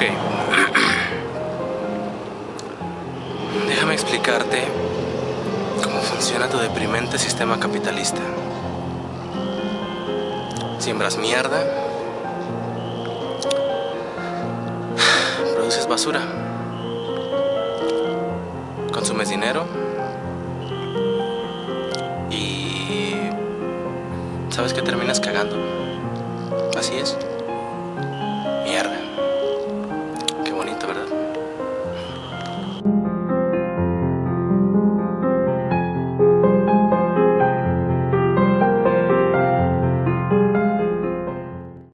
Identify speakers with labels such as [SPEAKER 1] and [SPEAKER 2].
[SPEAKER 1] Ok. Déjame explicarte cómo funciona tu deprimente sistema capitalista. Siembras mierda, produces basura, consumes dinero y sabes que terminas cagando. Así es. Mierda. you.